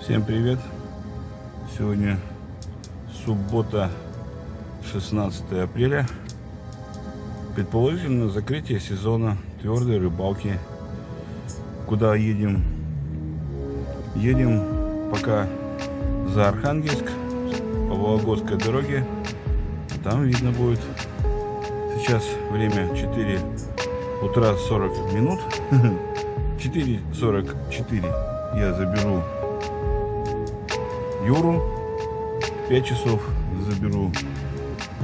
Всем привет! Сегодня суббота, 16 апреля. Предположительно закрытие сезона твердой рыбалки. Куда едем? Едем пока за Архангельск по Вологодской дороге. Там видно будет. Сейчас время 4 утра 40 минут. 4.44 я заберу Юру. В 5 часов заберу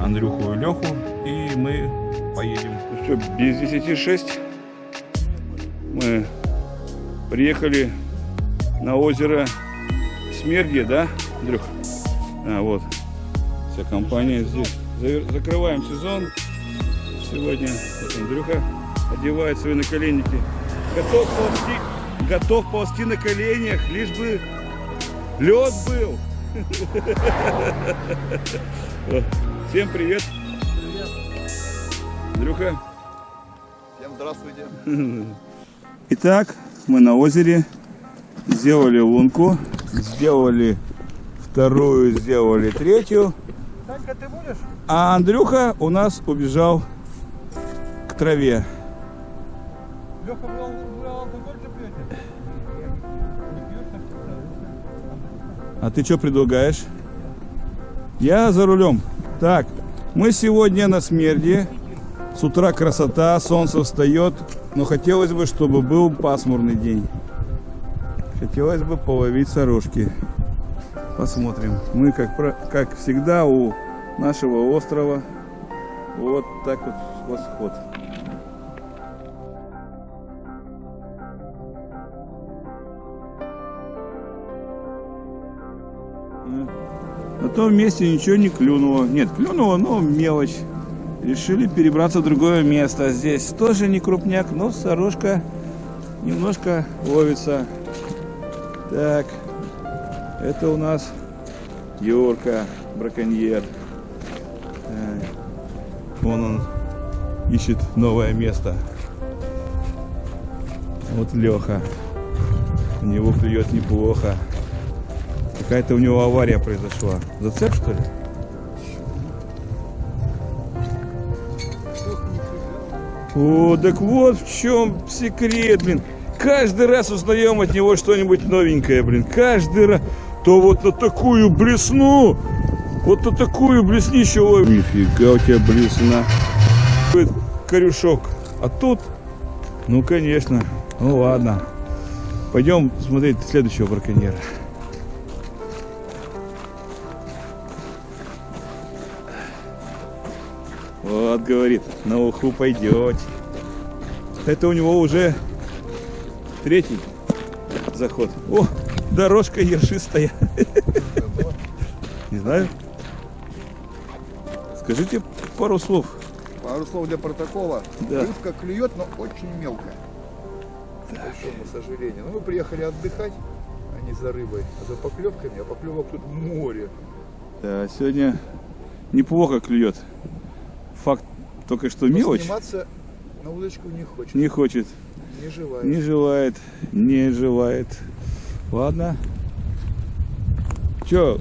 Андрюху и Леху. И мы поедем. Ну что, без 10.6 мы приехали на озеро Смерги, да, Андрюх? А, вот. Вся компания здесь. Закрываем сезон. Сегодня вот Андрюха одевает свои наколенники. Готов ползти, готов ползти на коленях, лишь бы лед был. Всем привет. Привет. Андрюха. Всем здравствуйте. Итак, мы на озере. Сделали лунку. Сделали вторую, сделали третью. Танька, ты будешь? А Андрюха у нас убежал к траве. Леха, вы алкоголь же пьете? А ты что предлагаешь? Я за рулем. Так, мы сегодня на смерди. С утра красота, солнце встает. Но хотелось бы, чтобы был пасмурный день. Хотелось бы половить сорожки. Посмотрим. Мы, как, как всегда, у нашего острова. Вот так вот восход. Том месте ничего не клюнуло. Нет, клюнуло, но мелочь. Решили перебраться в другое место. Здесь тоже не крупняк, но сорожка немножко ловится. Так, это у нас Йорка, браконьер. Вон он ищет новое место. Вот Леха. У него клюет неплохо. Какая-то у него авария произошла. Зацеп, что ли? О, так вот в чем секрет, блин. Каждый раз узнаем от него что-нибудь новенькое, блин. Каждый раз. То вот на такую блесну, вот на такую блеснищу ловит. Нифига у тебя блесна. Корюшок. А тут, ну конечно, ну ладно. Пойдем смотреть следующего браконьера. Вот, говорит, на уху пойдете. Это у него уже третий заход. О, дорожка ершистая. Не знаю. Скажите пару слов. Пару слов для протокола. Да. Рыбка клюет, но очень мелкая. К большому сожалению. Ну, мы приехали отдыхать, а не за рыбой, а за поклевками. А поклевок тут море. Да, сегодня неплохо клюет. Факт только что Но мелочь. сниматься на удочку не хочет. Не хочет. Не желает. Не желает. Не желает. Ладно. Че,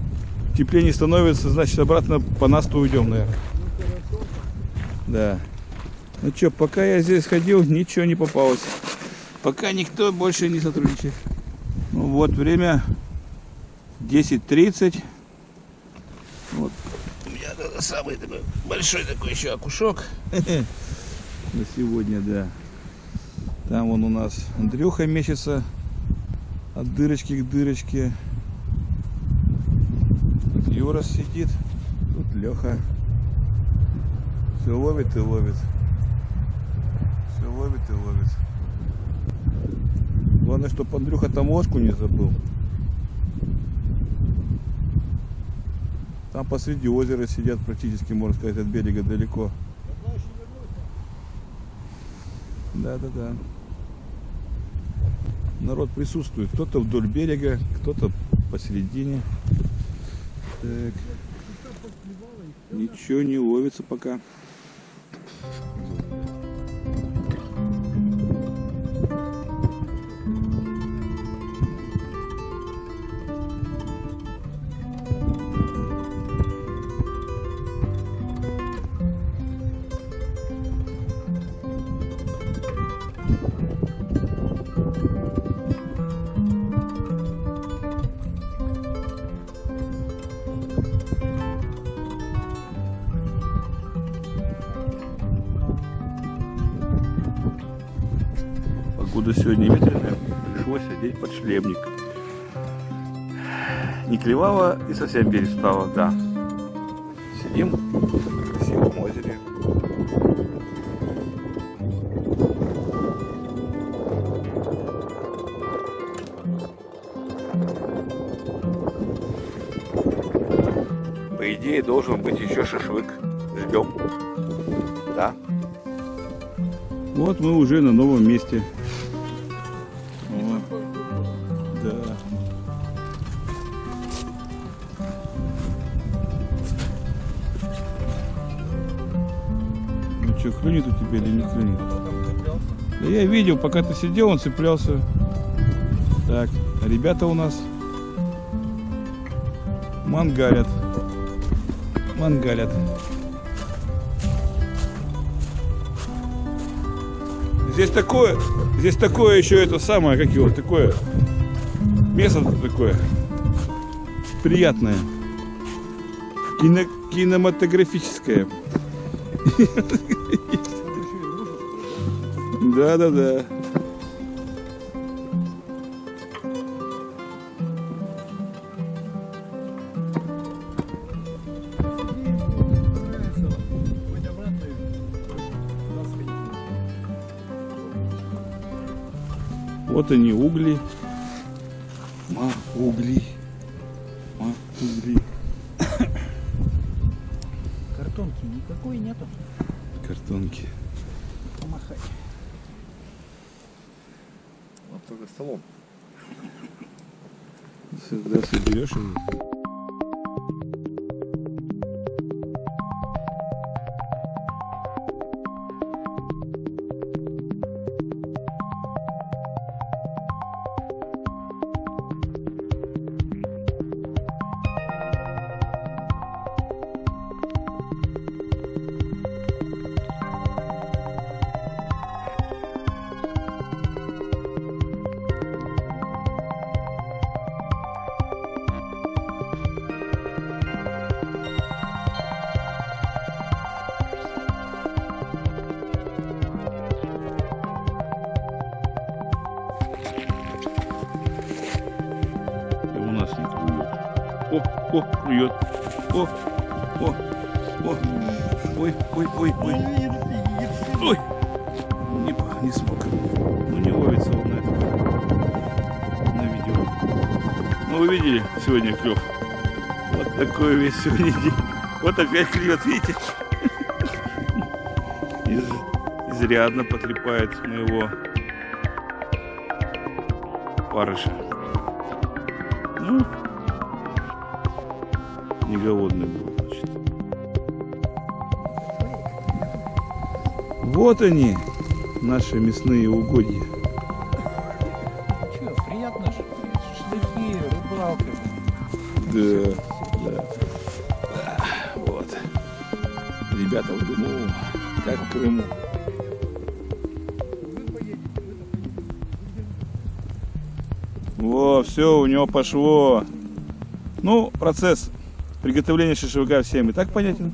теплее не становится, значит обратно по насту уйдем, наверное. Да. Ну что, пока я здесь ходил, ничего не попалось. Пока никто больше не сотрудничает. Ну вот время 10.30. Вот. У меня тут самый такой большой такой еще окушок. На сегодня, да. Там вон у нас Андрюха мечется от дырочки к дырочке. Тут Юра сидит. Тут Леха. Все ловит и ловит. Все ловит и ловит. Главное, чтобы Андрюха там ложку не забыл. Там посреди озера сидят практически, можно сказать, от берега далеко. Да, да, да. Народ присутствует. Кто-то вдоль берега, кто-то посередине. Так. Ничего не ловится пока. Пришлось одеть подшлемник. Не клевало и совсем перестало, да. Сидим на красивом озере. По идее должен быть еще шашлык. Ждем. Да. Вот мы уже на новом месте. Клюнет у тебя или не клюнет? Да я видел, пока ты сидел, он цеплялся. Так, ребята у нас мангалят. Мангалят. Здесь такое, здесь такое еще это самое, как его, такое место такое приятное, кино, кинематографическое. Да, да, да. Вот они угли. Ма, угли. Ма, угли. Картонки никакой нету. Картонки. Помахать. Только столом. Сюда соберешь его. Клюет. О, о, о. Ой, ой, ой, ой. Ой. Не, не смог. Ну не ловится он на это. На видео. Ну вы видели сегодня клев? Вот такой весь сегодня день. Вот опять клюет, видите? Из- изрядно потрепает моего парыша. Ну, не голодный был, значит. Вот они, наши мясные угодья. Че, приятно же. Шашлыки, рыбалка. Да, да. Да, Вот. Ребята в Дыму, как в Крыму. Во, все, у него пошло. Ну, процесс приготовления шашлыка всем и так понятен.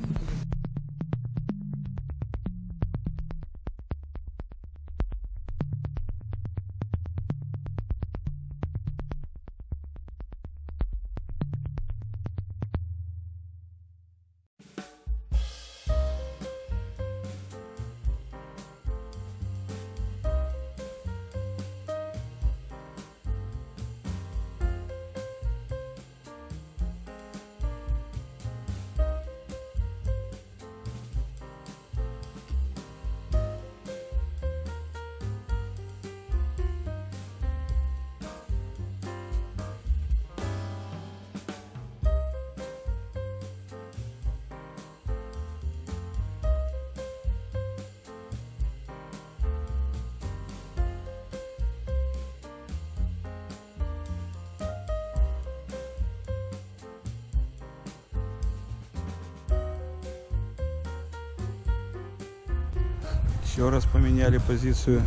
Еще раз поменяли позицию.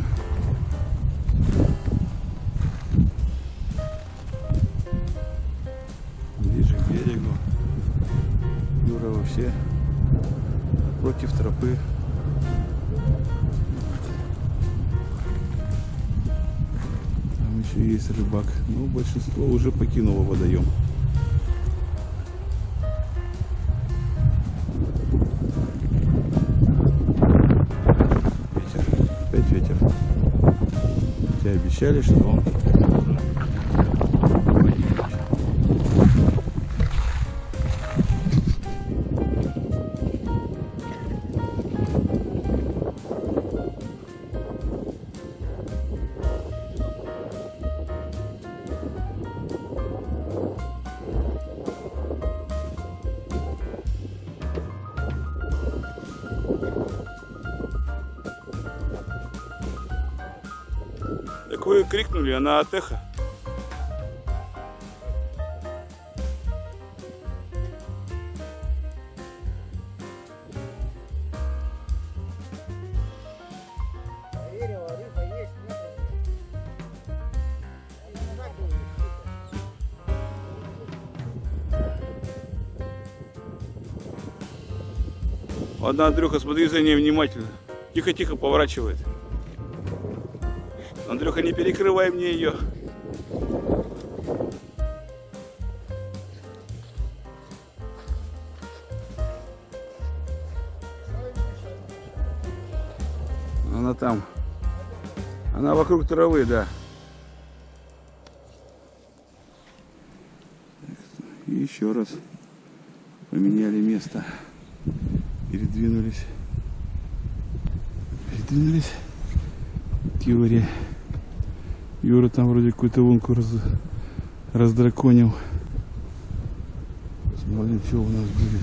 Ближе к берегу. Юра вообще против тропы. есть рыбак, но большинство уже покинуло водоем. Обещали, что он крикнули, она от эха. Ладно, Андрюха, смотри за ней внимательно. Тихо-тихо поворачивает. Андрюха, не перекрывай мне ее. Она там. Она вокруг травы, да. И еще раз поменяли место. Передвинулись. Передвинулись Юре. Юра там вроде какую-то лунку раз, раздраконил. Посмотрим, что у нас будет.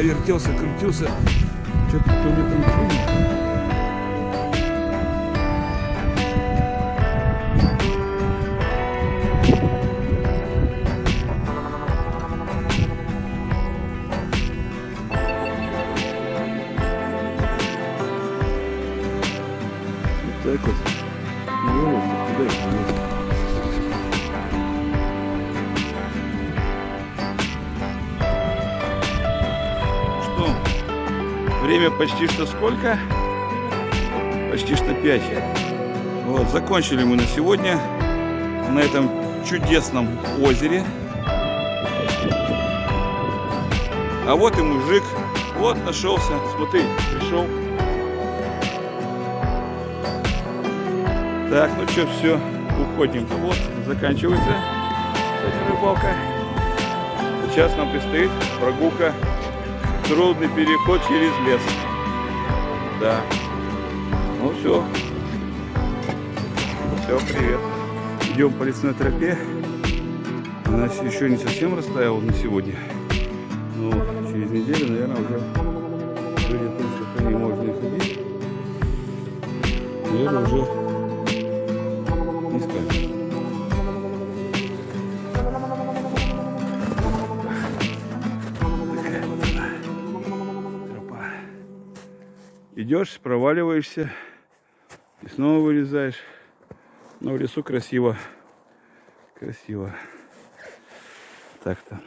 Я вертелся, крутился, что-то кто мне там понял. Время почти что сколько? Почти что 5. Вот, закончили мы на сегодня на этом чудесном озере. А вот и мужик. Вот нашелся. Смотри, пришел. Так, ну что, все, уходим. Вот, заканчивается рыбалка. Сейчас нам предстоит прогулка трудный переход через лес. Да. Ну все. Все, привет. Идем по лесной тропе. Она еще не совсем растаяла на сегодня. Но через неделю, наверное, уже по тому, что по ней можно и ходить. Наверное, уже не скажешь. Идешь, проваливаешься и снова вылезаешь. Но в лесу красиво. Красиво. Так-то.